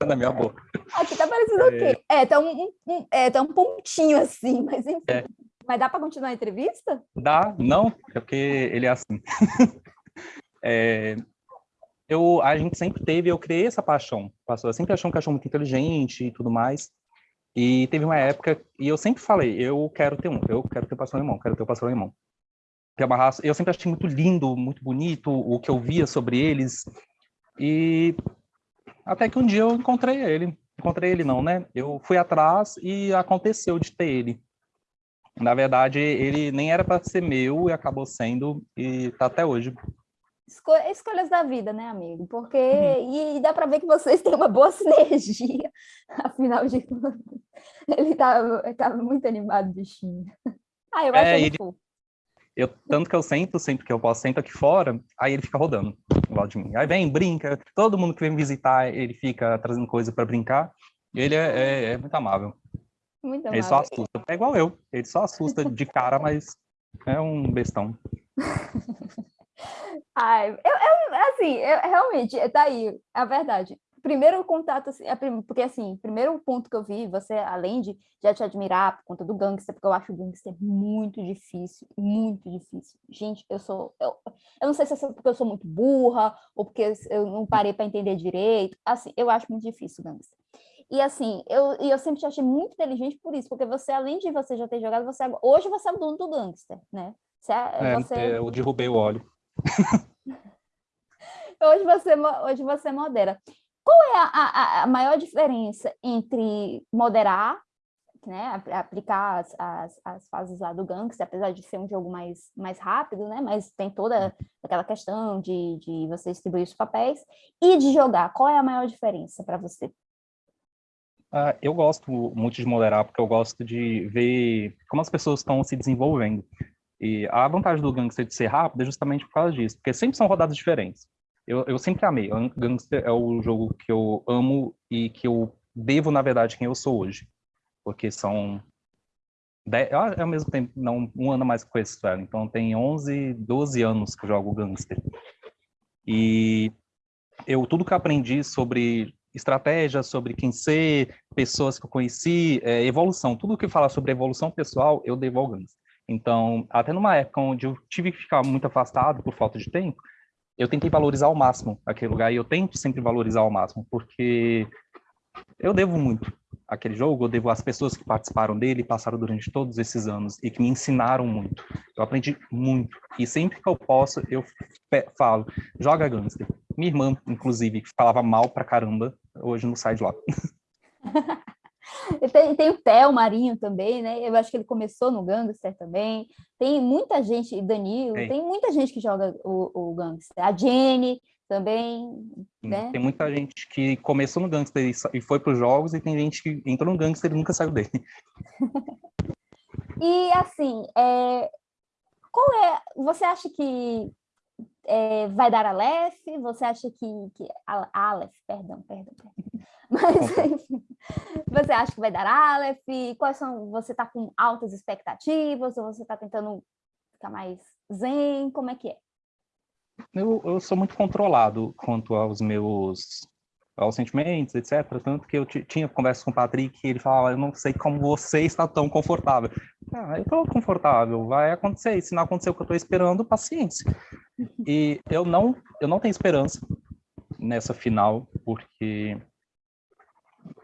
É, na minha boca. Aqui tá parecendo é... o quê? É, tá um, um, é, tá um pontinho assim, mas enfim. É. Mas dá para continuar a entrevista? Dá, não, é porque ele é assim. é, eu, a gente sempre teve, eu criei essa paixão. Eu sempre achei um cachorro muito inteligente e tudo mais. E teve uma época, e eu sempre falei, eu quero ter um, eu quero ter o pastor alemão, quero ter o pastor alemão. Que uma raça, eu sempre achei muito lindo, muito bonito o que eu via sobre eles. E até que um dia eu encontrei ele. Encontrei ele não, né? Eu fui atrás e aconteceu de ter ele. Na verdade, ele nem era para ser meu e acabou sendo e tá até hoje Esco escolhas da vida, né, amigo? Porque uhum. e dá para ver que vocês têm uma boa sinergia. Afinal de contas, ele estava tava muito animado, bichinho. Ah, eu acho é, ele, fofo. Eu, tanto que eu sento, sempre que eu posso, sento aqui fora, aí ele fica rodando do lado de mim. Aí vem, brinca, todo mundo que vem visitar, ele fica trazendo coisa para brincar. E ele é, é, é, muito amável. Muito amável. Ele só assusta. É igual eu. Ele só assusta de cara, mas é um bestão. Ai, eu, eu assim, eu, realmente, tá aí, é a verdade. Primeiro contato, assim, é, porque assim, primeiro ponto que eu vi, você, além de já te admirar por conta do gangster, porque eu acho o gangster muito difícil, muito difícil. Gente, eu sou, eu, eu não sei se é porque eu sou muito burra, ou porque eu não parei para entender direito, assim, eu acho muito difícil o gangster. E assim, eu, eu sempre te achei muito inteligente por isso, porque você, além de você já ter jogado, você hoje você é o dono do gangster, né? Você, é, você... É, eu derrubei o óleo. hoje, você, hoje você modera. Qual é a, a, a maior diferença entre moderar, né, aplicar as, as, as, fases lá do Gangster, apesar de ser um jogo mais, mais rápido, né, mas tem toda aquela questão de, de você distribuir os papéis, e de jogar, qual é a maior diferença para você? Uh, eu gosto muito de moderar, porque eu gosto de ver como as pessoas estão se desenvolvendo. E a vantagem do Gangster de ser rápido é justamente por causa disso, porque sempre são rodadas diferentes. Eu, eu sempre amei. Gangster é o jogo que eu amo e que eu devo, na verdade, quem eu sou hoje. Porque são... Dez, ah, ao mesmo tempo, não, um ano mais que conheço ela. Então, tem 11, 12 anos que eu jogo Gangster. E eu, tudo que aprendi sobre estratégia, sobre quem ser, pessoas que eu conheci, é, evolução. Tudo que fala sobre evolução pessoal, eu devo ao Gangster. Então, até numa época onde eu tive que ficar muito afastado por falta de tempo, eu tentei valorizar ao máximo aquele lugar e eu tento sempre valorizar ao máximo, porque eu devo muito aquele jogo, eu devo às pessoas que participaram dele, passaram durante todos esses anos e que me ensinaram muito. Eu aprendi muito. E sempre que eu posso, eu falo, joga Gangster. Minha irmã, inclusive, que falava mal pra caramba, hoje não sai de lá. tem, tem o Theo Marinho também, né? Eu acho que ele começou no Gangster também. Tem muita gente, Danilo, tem muita gente que joga o, o Gangster. A Jenny, também, né? Tem muita gente que começou no Gangster e foi para os jogos, e tem gente que entrou no Gangster e nunca saiu dele. e, assim, é... qual é... Você acha que é, vai dar Aleph? Você acha que... que... Aleph, perdão, perdão, perdão. Mas, enfim, você acha que vai dar Aleph? Quais são... Você está com altas expectativas? Ou você está tentando ficar mais zen? Como é que é? eu, eu sou muito controlado quanto aos meus aos sentimentos, etc. Tanto que eu tinha conversa com o Patrick e ele falava, eu não sei como você está tão confortável. Ah, eu estou confortável, vai acontecer. E se não acontecer o que eu estou esperando, paciência. E eu não, eu não tenho esperança nessa final, porque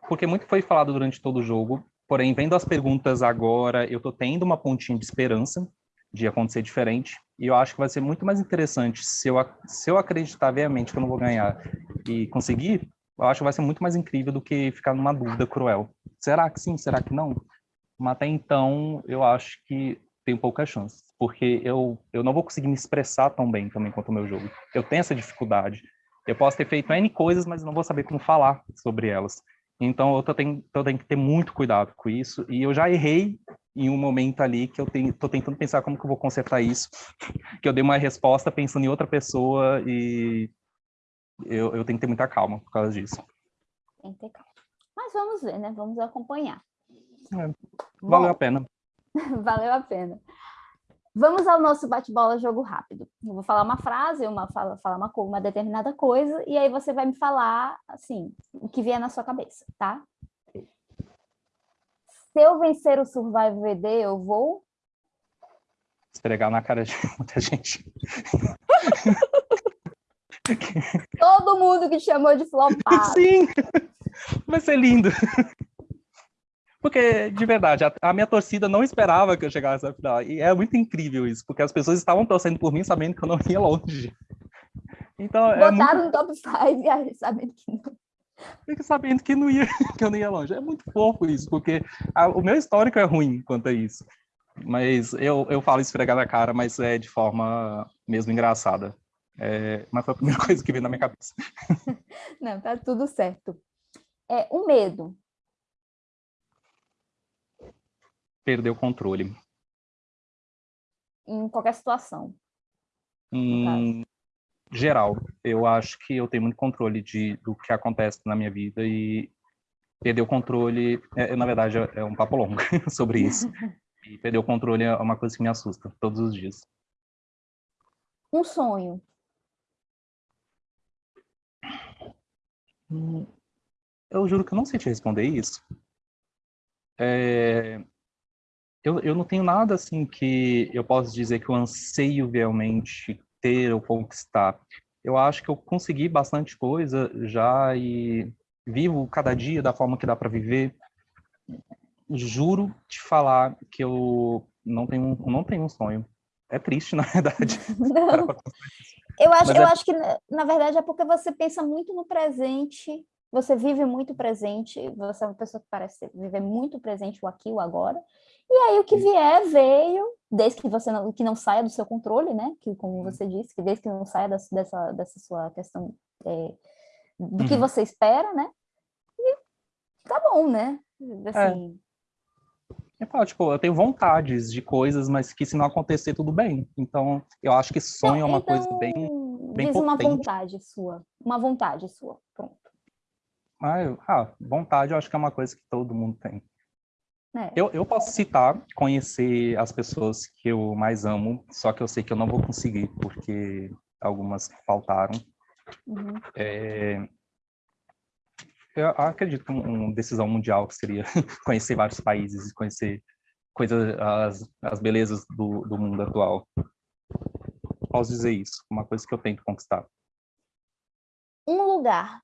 porque muito foi falado durante todo o jogo. Porém, vendo as perguntas agora, eu estou tendo uma pontinha de esperança de acontecer diferente. E eu acho que vai ser muito mais interessante se eu, se eu acreditar veemente que eu não vou ganhar e conseguir, eu acho que vai ser muito mais incrível do que ficar numa dúvida cruel. Será que sim? Será que não? Mas até então, eu acho que tem poucas chances, porque eu, eu não vou conseguir me expressar tão bem também quanto o meu jogo. Eu tenho essa dificuldade. Eu posso ter feito N coisas, mas não vou saber como falar sobre elas. Então, eu tô, tenho, que ter muito cuidado com isso. E eu já errei em um momento ali que eu estou tentando pensar como que eu vou consertar isso, que eu dei uma resposta pensando em outra pessoa e eu, eu tenho que ter muita calma por causa disso. Tem que ter calma. Mas vamos ver, né? Vamos acompanhar. É, valeu Bom, a pena. valeu a pena. Vamos ao nosso bate-bola jogo rápido. Eu vou falar uma frase, uma fala, falar uma, uma determinada coisa, e aí você vai me falar, assim, o que vier na sua cabeça, tá? se eu vencer o Survival VD, eu vou... Esfregar na cara de muita gente. Todo mundo que chamou de flopado. Sim, vai ser lindo. Porque, de verdade, a, a, minha torcida não esperava que eu chegasse à final. E é muito incrível isso, porque as pessoas estavam torcendo por mim sabendo que eu não ia longe. Então, Botaram é muito... no top 5 sabendo que não. Fica sabendo que, não ia, que eu não ia longe. É muito fofo isso, porque a, o meu histórico é ruim quanto a isso. Mas eu, eu falo esfregar na cara, mas é de forma mesmo engraçada. É, mas foi a primeira coisa que veio na minha cabeça. Não, tá tudo certo. É, o medo. Perder o controle. Em qualquer situação. Hum, geral. Eu acho que eu tenho muito controle de, do que acontece na minha vida e perder o controle, é, na verdade, é um papo longo sobre isso. E perder o controle é uma coisa que me assusta todos os dias. Um sonho. Hum, eu juro que eu não sei te responder isso. É, eu, eu não tenho nada assim que eu possa dizer que eu anseio realmente ter ou conquistar. Eu acho que eu consegui bastante coisa já e vivo cada dia da forma que dá para viver. Juro te falar que eu não tenho, não tenho um sonho. É triste, na verdade. Eu acho, eu é... acho que, na verdade, é porque você pensa muito no presente, você vive muito presente, você é uma pessoa que parece viver muito presente o aqui, o agora, e aí o que vier, veio, desde que você não, que não saia do seu controle, né? Que, como você disse, que desde que não saia dessa, dessa, dessa sua questão é, do uhum. que você espera, né? E tá bom, né? Assim... É. Eu falo, tipo, eu tenho vontades de coisas, mas que se não acontecer, tudo bem. Então, eu acho que sonho então, é uma então, coisa bem, bem diz potente. uma vontade sua. Uma vontade sua, pronto. Ah, eu, ah, vontade eu acho que é uma coisa que todo mundo tem. É. Eu, eu posso citar, conhecer as pessoas que eu mais amo, só que eu sei que eu não vou conseguir, porque algumas faltaram. Uhum. É... eu acredito que uma decisão mundial seria conhecer vários países e conhecer coisas, as, as belezas do, do mundo atual. Posso dizer isso, uma coisa que eu tento conquistar. Um lugar.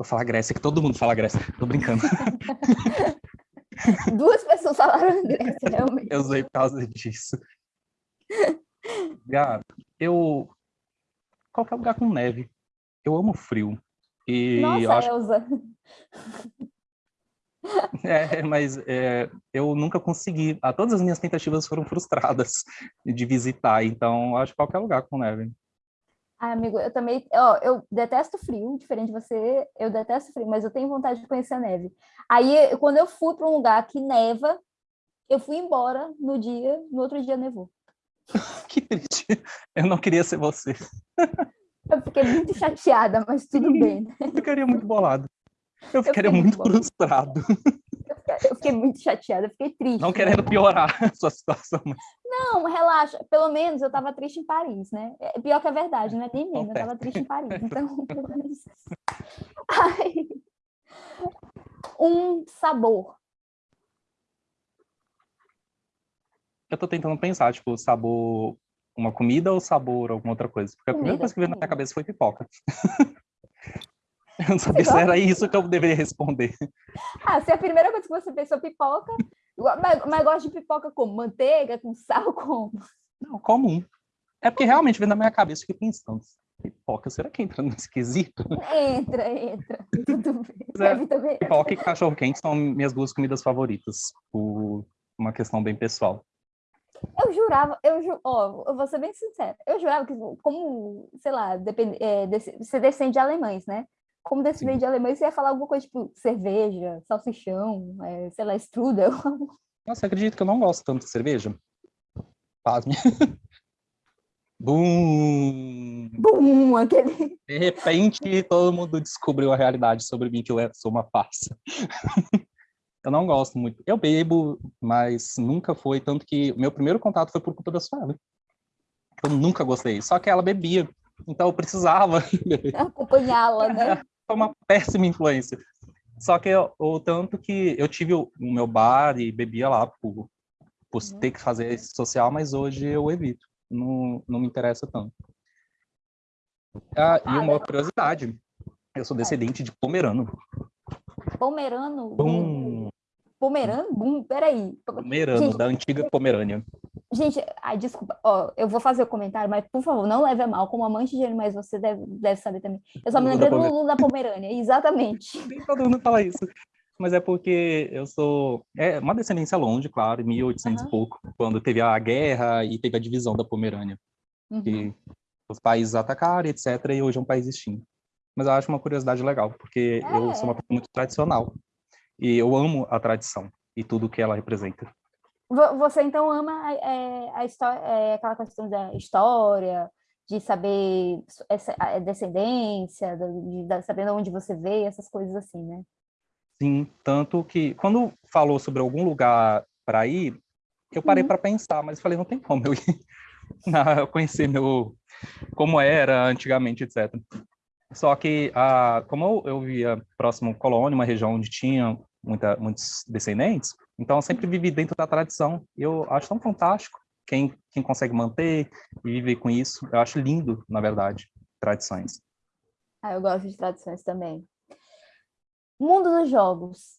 Vou falar Grécia, que todo mundo fala Grécia. Tô brincando. Duas pessoas falaram Grécia, realmente. Eu usei por causa disso. Gabi, eu... Qualquer lugar com neve. Eu amo frio. E Nossa, acho... Elza. É, mas é, eu nunca consegui. Ah, todas as minhas tentativas foram frustradas de visitar, então acho que qualquer lugar com neve. Ah, amigo, eu também, ó, eu detesto frio, diferente de você, eu detesto frio, mas eu tenho vontade de conhecer a neve. Aí, quando eu fui para um lugar que neva, eu fui embora no dia, no outro dia nevou. que triste. Eu não queria ser você. Eu fiquei muito chateada, mas tudo bem. Né? Eu ficaria muito bolado. Eu ficaria eu muito, muito frustrado. Eu fiquei muito chateada, eu fiquei triste. Não querendo piorar a sua situação. Mas... Não, relaxa. Pelo menos eu estava triste em Paris, né? É pior que a verdade, não é nem mesmo. Eu estava triste em Paris. Então, pelo menos... Ai. Um sabor. Eu estou tentando pensar, tipo, sabor uma comida ou sabor alguma outra coisa? Porque a comida, primeira coisa que veio na minha cabeça foi pipoca. Eu não sabia se era isso que eu deveria responder. Ah, se é a primeira coisa que você pensou pipoca, mas, mas gosta de pipoca com manteiga, com sal, com... Não, comum. É porque realmente vem na minha cabeça, eu fiquei pensando, pipoca, será que entra nesse quesito? Entra, entra. Tudo bem. É, pipoca e cachorro-quente são minhas duas comidas favoritas, por uma questão bem pessoal. Eu jurava, eu, ju, ó, eu vou ser bem sincera, eu jurava que, como, sei lá, depend, é, você descende de alemães, né? Como descendente de alemães, você ia falar alguma coisa tipo cerveja, salsichão, é, sei lá, strudel. Nossa, acredito que eu não gosto tanto de cerveja. Pasme. Bum! Bum! Aquele... De repente, todo mundo descobriu a realidade sobre mim, que eu sou uma farsa. eu não gosto muito. Eu bebo, mas nunca foi, tanto que meu primeiro contato foi por culpa da Sueli. Eu nunca gostei, só que ela bebia, então eu precisava acompanhá-la, né? Foi uma péssima influência. Só que o tanto que eu tive o, o meu bar e bebia lá por, por uhum. ter que fazer esse social, mas hoje eu evito. Não, não me interessa tanto. Ah, e uma curiosidade, eu sou descendente de pomerano. Pomerano? Bum. Pomerano? Bum, peraí. Pomerano, Gente, da antiga Pomerânia. Gente, ai, desculpa, ó, eu vou fazer o comentário, mas por favor, não leve a mal, como amante de animais, você deve, deve saber também. Eu só me lembrei do Lulu da Pomerânia, exatamente. Nem todo mundo fala isso. Mas é porque eu sou... É uma descendência longe, claro, 1800 uhum. e pouco, quando teve a guerra e teve a divisão da Pomerânia. Uhum. Que os países atacaram, etc., e hoje é um país extinto. Mas eu acho uma curiosidade legal, porque é. eu sou uma pessoa muito tradicional. E eu amo a tradição e tudo que ela representa. Você então ama é, a história, é, aquela questão da história, de saber essa, a descendência, de, de saber de onde você veio, essas coisas assim, né? Sim, tanto que quando falou sobre algum lugar para ir, eu parei uhum. para pensar, mas falei, não tem como eu ir não, conhecer meu como era antigamente, etc. Só que, a, como eu, eu via próximo Colônia, uma região onde tinha muita, muitos descendentes, então, eu sempre vivi dentro da tradição. Eu acho tão fantástico quem, quem consegue manter e viver com isso. Eu acho lindo, na verdade, tradições. Ah, eu gosto de tradições também. Mundo dos jogos.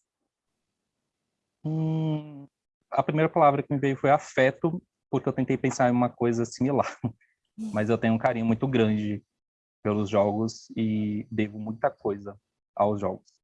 Hum, a primeira palavra que me veio foi afeto, porque eu tentei pensar em uma coisa similar. Mas eu tenho um carinho muito grande pelos jogos e devo muita coisa aos jogos.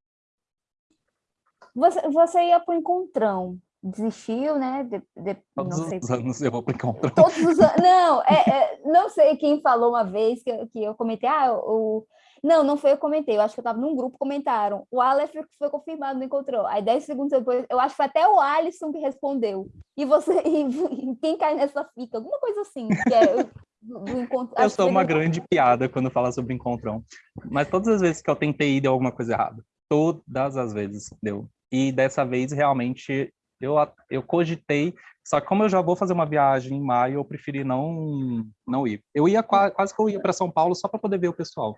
Você, você ia para o encontrão, desistiu, né? De, de, Todos os sei, anos eu vou para o encontrão. Todos os anos, não, é, é, não sei quem falou uma vez que, que eu comentei, ah, o... Não, não foi eu que comentei, eu acho que eu estava num grupo, comentaram, o Aleph foi confirmado no encontrão, aí 10 segundos depois, eu acho que foi até o Alisson que respondeu, e você, e, quem cai nessa fica, alguma coisa assim, que é... Do encontro, eu sou uma grande piada quando fala sobre encontrão, mas todas as vezes que eu tentei ir deu alguma coisa errada, todas as vezes deu e dessa vez realmente eu, eu cogitei, só que como eu já vou fazer uma viagem em maio, eu preferi não, não ir. Eu ia quase que eu ia para São Paulo só para poder ver o pessoal.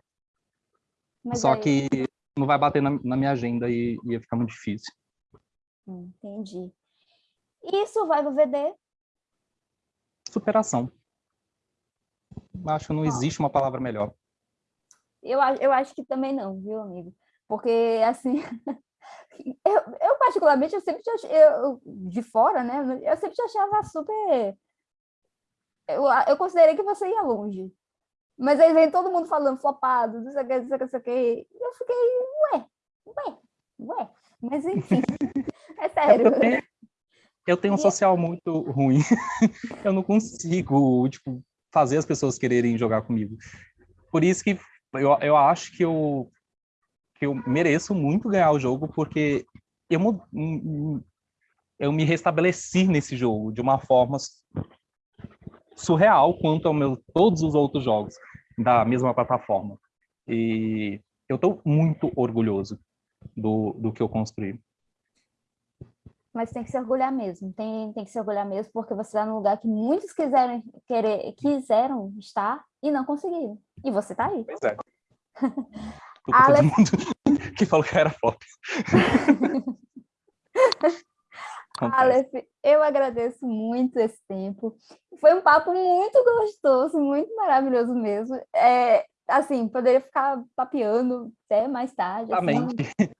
Mas Só aí... que não vai bater na, na minha agenda e ia ficar muito difícil. Entendi. E Survival VD? Superação. Acho que não existe uma palavra melhor. Eu, eu acho que também não, viu, amigo? Porque, assim, eu, eu particularmente, eu sempre achei, eu, de fora, né, eu sempre te achava super... Eu, eu considerei que você ia longe. Mas aí vem todo mundo falando flopado, não sei o que, não sei o que, não sei o que. Eu fiquei, ué, ué, ué. Mas enfim, é sério. Eu tenho, eu tenho um social muito ruim. eu não consigo, tipo, fazer as pessoas quererem jogar comigo. Por isso que eu, eu acho que eu, que eu mereço muito ganhar o jogo, porque eu, eu me restabeleci nesse jogo de uma forma surreal quanto ao meu todos os outros jogos da mesma plataforma. E eu estou muito orgulhoso do, do que eu construí. Mas tem que se orgulhar mesmo, tem, tem que se orgulhar mesmo, porque você está num lugar que muitos quiseram, querer, quiseram estar e não conseguiram. E você está aí. Pois é. Aleph... Todo mundo que falou que era pop. Aleph, eu agradeço muito esse tempo. Foi um papo muito gostoso, muito maravilhoso mesmo. É, assim, poderia ficar papeando até mais tarde. Assim.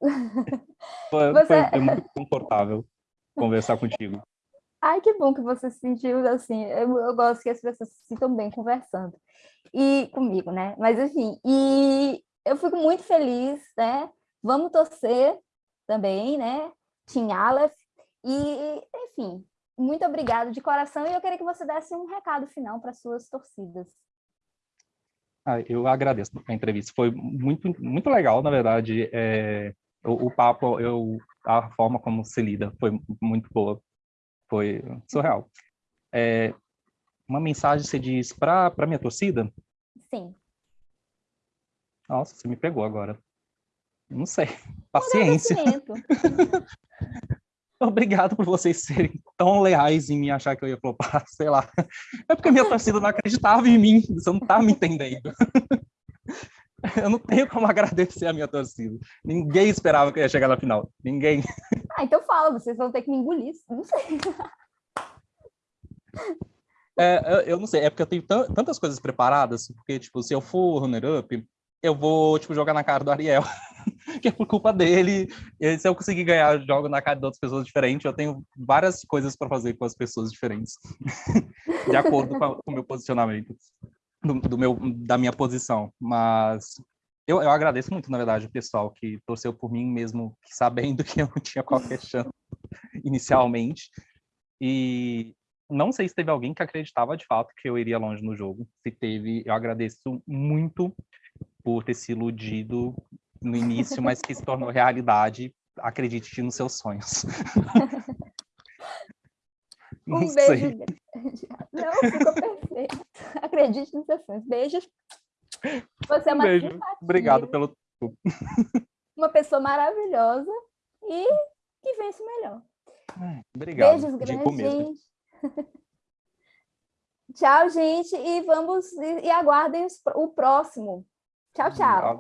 foi, você... foi muito confortável conversar contigo. Ai, que bom que você se sentiu assim. Eu, eu, gosto que as pessoas se sintam bem conversando. E comigo, né? Mas, enfim, e eu fico muito feliz, né? Vamos torcer também, né? Team Aleph. E, enfim, muito obrigado de coração. E eu queria que você desse um recado final para suas torcidas. Ah, eu agradeço a entrevista. Foi muito, muito legal, na verdade. É, o, o, papo, eu, a forma como se lida foi muito boa. Foi surreal. É, uma mensagem você diz para a minha torcida? Sim. Nossa, você me pegou agora. Não sei. Paciência. Obrigado por vocês serem tão leais em me achar que eu ia flopar, sei lá. É porque a minha torcida não acreditava em mim, você não tá me entendendo. Eu não tenho como agradecer a minha torcida. Ninguém esperava que eu ia chegar na final. Ninguém. Ah, então fala, vocês vão ter que me engolir. Não sei. É, eu não sei, é porque eu tenho tantas coisas preparadas, porque, tipo, se eu for runner-up, eu vou, tipo, jogar na cara do Ariel, que é por culpa dele. E se eu conseguir ganhar, jogo na cara de outras pessoas diferentes. Eu tenho várias coisas para fazer com as pessoas diferentes, de acordo com, o meu posicionamento, do, do, meu, da minha posição. Mas eu, eu agradeço muito, na verdade, o pessoal que torceu por mim, mesmo sabendo que eu não tinha qualquer chance inicialmente. E não sei se teve alguém que acreditava de fato que eu iria longe no jogo. Se teve, eu agradeço muito por ter se iludido no início, mas que se tornou realidade. Acredite nos seus sonhos. um beijo grande. Não, ficou perfeito. Acredite nos seus sonhos. Beijos. Você é uma um beijo. Simpatia. Obrigado pelo Uma pessoa maravilhosa e que vence melhor. Obrigado. Beijos grandes, gente. Tchau, gente, e vamos e, e aguardem o próximo. Tchau, tchau.